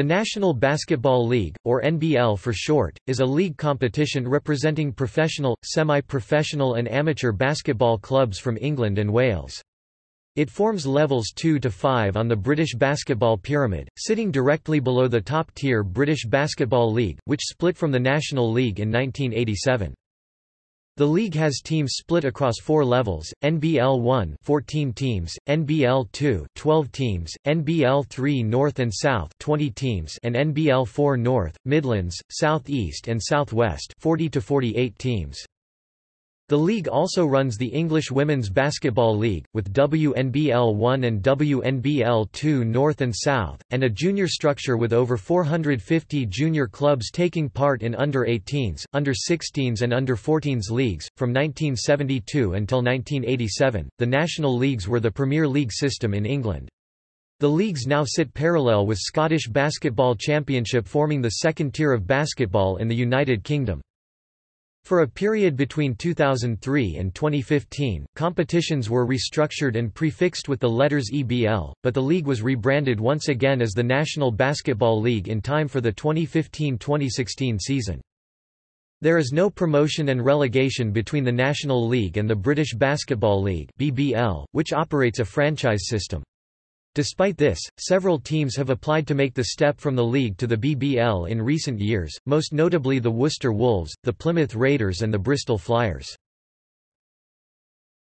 The National Basketball League, or NBL for short, is a league competition representing professional, semi-professional and amateur basketball clubs from England and Wales. It forms levels 2 to 5 on the British basketball pyramid, sitting directly below the top-tier British Basketball League, which split from the National League in 1987. The league has teams split across four levels, NBL 1 14 teams, NBL 2 12 teams, NBL 3 North and South 20 teams and NBL 4 North, Midlands, South East and Southwest, 40 to 48 teams. The league also runs the English Women's Basketball League, with WNBL 1 and WNBL 2 North and South, and a junior structure with over 450 junior clubs taking part in under-18s, under-16s and under-14s leagues. From 1972 until 1987, the national leagues were the Premier League system in England. The leagues now sit parallel with Scottish Basketball Championship forming the second tier of basketball in the United Kingdom. For a period between 2003 and 2015, competitions were restructured and prefixed with the letters EBL, but the league was rebranded once again as the National Basketball League in time for the 2015-2016 season. There is no promotion and relegation between the National League and the British Basketball League (BBL), which operates a franchise system. Despite this, several teams have applied to make the step from the league to the BBL in recent years, most notably the Worcester Wolves, the Plymouth Raiders and the Bristol Flyers.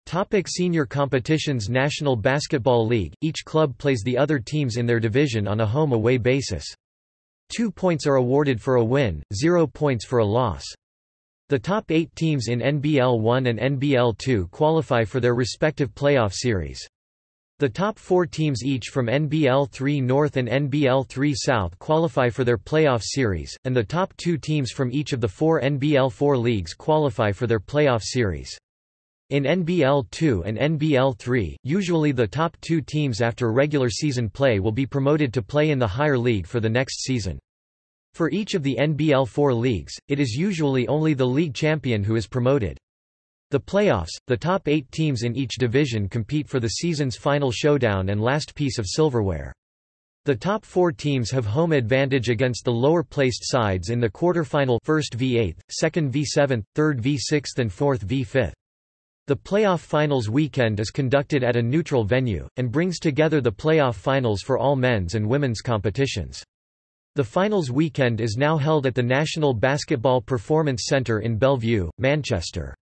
Topic senior competitions National Basketball League, each club plays the other teams in their division on a home-away basis. Two points are awarded for a win, zero points for a loss. The top eight teams in NBL 1 and NBL 2 qualify for their respective playoff series. The top four teams each from NBL 3 North and NBL 3 South qualify for their playoff series, and the top two teams from each of the four NBL 4 leagues qualify for their playoff series. In NBL 2 and NBL 3, usually the top two teams after regular season play will be promoted to play in the higher league for the next season. For each of the NBL 4 leagues, it is usually only the league champion who is promoted. The playoffs, the top eight teams in each division compete for the season's final showdown and last piece of silverware. The top four teams have home advantage against the lower-placed sides in the quarterfinal first v 8th, second v 7th, third v 6th and fourth v 5th. The playoff finals weekend is conducted at a neutral venue, and brings together the playoff finals for all men's and women's competitions. The finals weekend is now held at the National Basketball Performance Centre in Belle Vue, Manchester.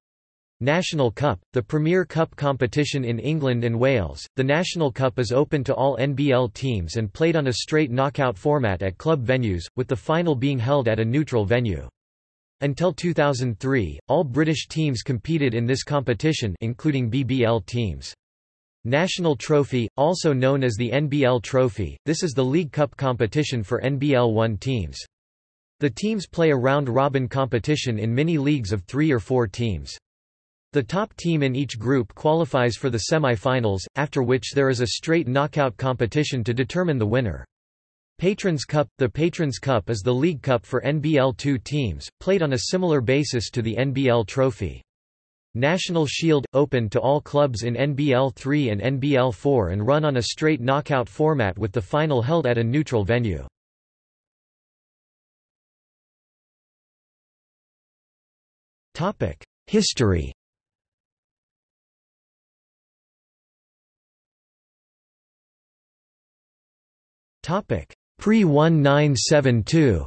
National Cup, the premier cup competition in England and Wales. The National Cup is open to all NBL teams and played on a straight knockout format at club venues, with the final being held at a neutral venue. Until 2003, all British teams competed in this competition including BBL teams. National Trophy, also known as the NBL Trophy, this is the League Cup competition for NBL 1 teams. The teams play a round-robin competition in mini-leagues of three or four teams. The top team in each group qualifies for the semi-finals, after which there is a straight knockout competition to determine the winner. Patrons Cup – The Patrons Cup is the league cup for NBL 2 teams, played on a similar basis to the NBL Trophy. National Shield – open to all clubs in NBL 3 and NBL 4 and run on a straight knockout format with the final held at a neutral venue. History Pre-1972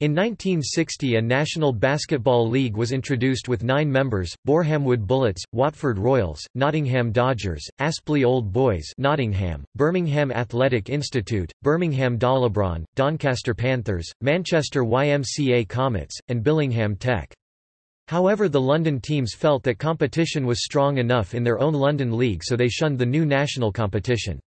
In 1960 a National Basketball League was introduced with nine members, Borehamwood Bullets, Watford Royals, Nottingham Dodgers, Aspley Old Boys Nottingham, Birmingham Athletic Institute, Birmingham Dahlia Doncaster Panthers, Manchester YMCA Comets, and Billingham Tech. However the London teams felt that competition was strong enough in their own London league so they shunned the new national competition.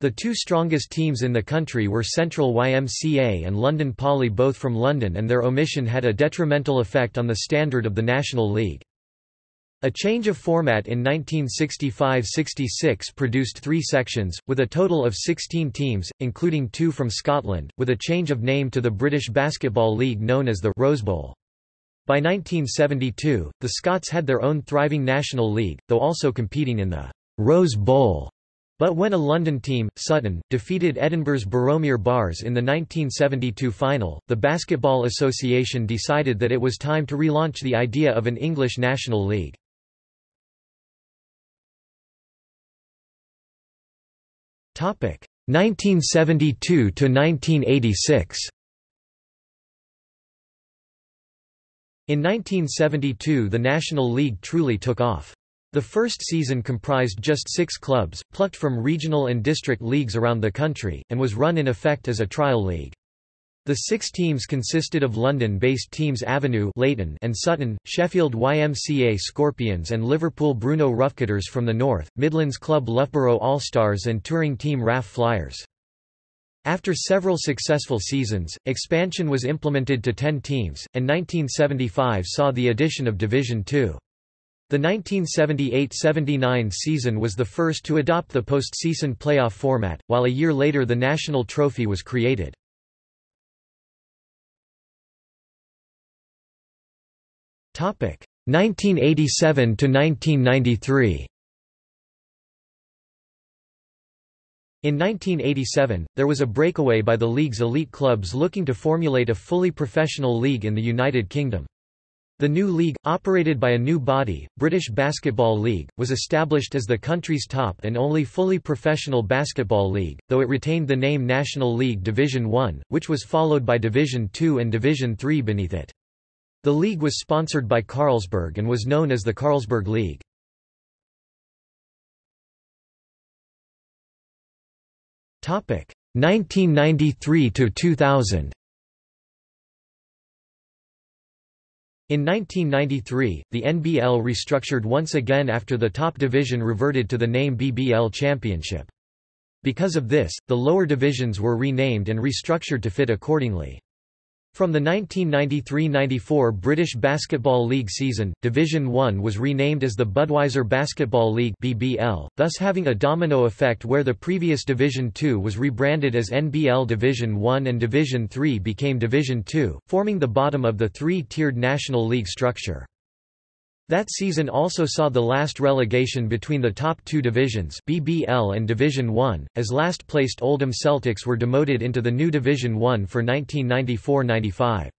The two strongest teams in the country were Central YMCA and London Poly both from London and their omission had a detrimental effect on the standard of the National League. A change of format in 1965–66 produced three sections, with a total of 16 teams, including two from Scotland, with a change of name to the British Basketball League known as the Rose Bowl. By 1972, the Scots had their own thriving national league, though also competing in the Rose Bowl But when a London team, Sutton, defeated Edinburgh's Boroughmuir Bars in the 1972 final, the Basketball Association decided that it was time to relaunch the idea of an English National League. Topic 1972 to 1986. In 1972 the National League truly took off. The first season comprised just six clubs, plucked from regional and district leagues around the country, and was run in effect as a trial league. The six teams consisted of London-based teams Avenue and Sutton, Sheffield YMCA Scorpions and Liverpool Bruno Roughcutters from the north, Midlands club Loughborough All-Stars and touring team RAF Flyers. After several successful seasons, expansion was implemented to 10 teams, and 1975 saw the addition of Division Two. The 1978–79 season was the first to adopt the postseason playoff format, while a year later the national trophy was created. Topic 1987 to 1993. In 1987, there was a breakaway by the league's elite clubs looking to formulate a fully professional league in the United Kingdom. The new league, operated by a new body, British Basketball League, was established as the country's top and only fully professional basketball league, though it retained the name National League Division 1, which was followed by Division 2 and Division 3 beneath it. The league was sponsored by Carlsberg and was known as the Carlsberg League. 1993 to 2000. In 1993, the NBL restructured once again after the top division reverted to the name BBL Championship. Because of this, the lower divisions were renamed and restructured to fit accordingly. From the 1993–94 British Basketball League season, Division 1 was renamed as the Budweiser Basketball League BBL, thus having a domino effect where the previous Division 2 was rebranded as NBL Division 1 and Division 3 became Division 2, forming the bottom of the three-tiered National League structure. That season also saw the last relegation between the top two divisions BBL and Division 1, as last-placed Oldham Celtics were demoted into the new Division 1 for 1994–95.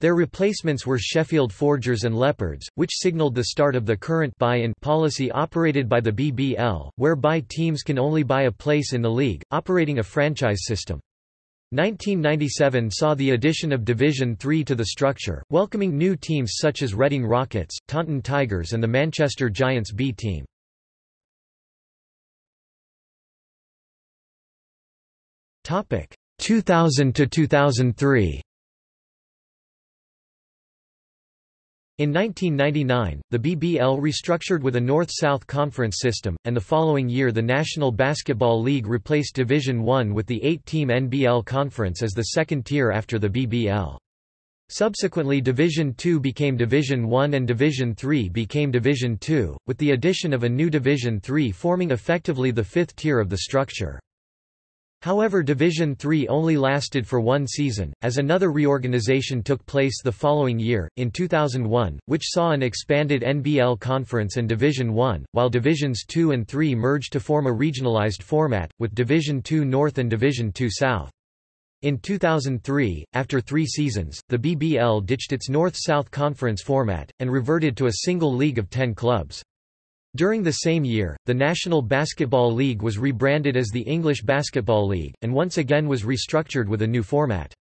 Their replacements were Sheffield Forgers and Leopards, which signalled the start of the current buy-in policy operated by the BBL, whereby teams can only buy a place in the league, operating a franchise system. 1997 saw the addition of Division 3 to the structure, welcoming new teams such as Reading Rockets, Taunton Tigers and the Manchester Giants B team. Topic 2000 to 2003. In 1999, the BBL restructured with a North-South conference system, and the following year the National Basketball League replaced Division I with the eight-team NBL Conference as the second tier after the BBL. Subsequently Division II became Division I and Division III became Division II, with the addition of a new Division III forming effectively the fifth tier of the structure. However Division III only lasted for one season, as another reorganization took place the following year, in 2001, which saw an expanded NBL Conference and Division I, while Divisions II and III merged to form a regionalized format, with Division II North and Division II South. In 2003, after three seasons, the BBL ditched its North-South Conference format, and reverted to a single league of ten clubs. During the same year, the National Basketball League was rebranded as the English Basketball League, and once again was restructured with a new format.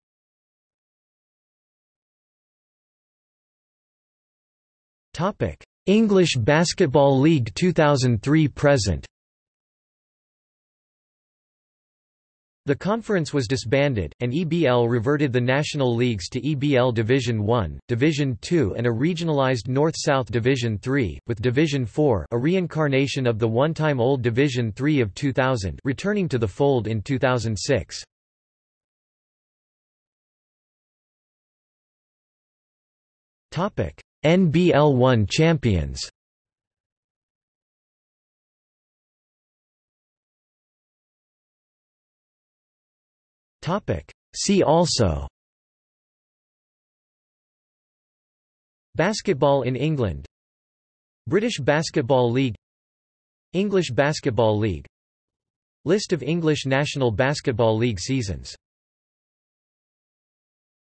English Basketball League 2003–present The conference was disbanded, and EBL reverted the national leagues to EBL Division 1, Division 2 and a regionalized North-South Division 3, with Division 4 a reincarnation of the one-time old Division 3 of 2000 returning to the fold in 2006. NBL 1 champions See also. Basketball in England. British Basketball League. English Basketball League. List of English National Basketball League seasons